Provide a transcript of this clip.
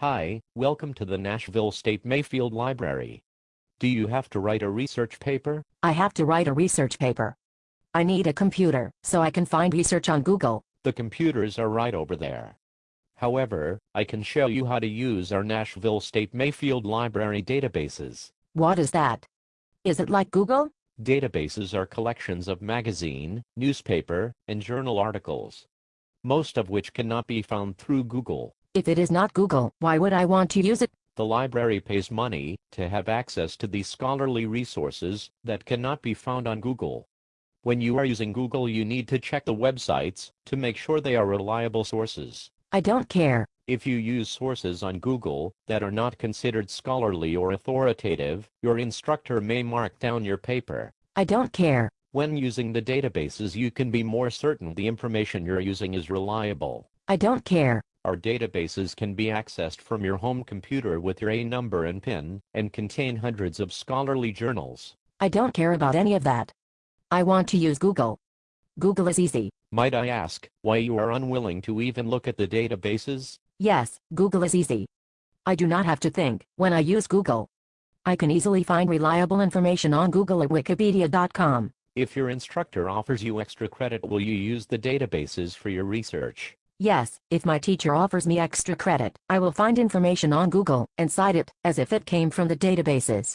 Hi, welcome to the Nashville State Mayfield Library. Do you have to write a research paper? I have to write a research paper. I need a computer, so I can find research on Google. The computers are right over there. However, I can show you how to use our Nashville State Mayfield Library databases. What is that? Is it like Google? Databases are collections of magazine, newspaper, and journal articles, most of which cannot be found through Google. If it is not Google, why would I want to use it? The library pays money to have access to these scholarly resources that cannot be found on Google. When you are using Google you need to check the websites to make sure they are reliable sources. I don't care. If you use sources on Google that are not considered scholarly or authoritative, your instructor may mark down your paper. I don't care. When using the databases you can be more certain the information you're using is reliable. I don't care. Our databases can be accessed from your home computer with your A number and PIN, and contain hundreds of scholarly journals. I don't care about any of that. I want to use Google. Google is easy. Might I ask, why you are unwilling to even look at the databases? Yes, Google is easy. I do not have to think when I use Google. I can easily find reliable information on Google or Wikipedia.com. If your instructor offers you extra credit will you use the databases for your research? Yes, if my teacher offers me extra credit, I will find information on Google and cite it as if it came from the databases.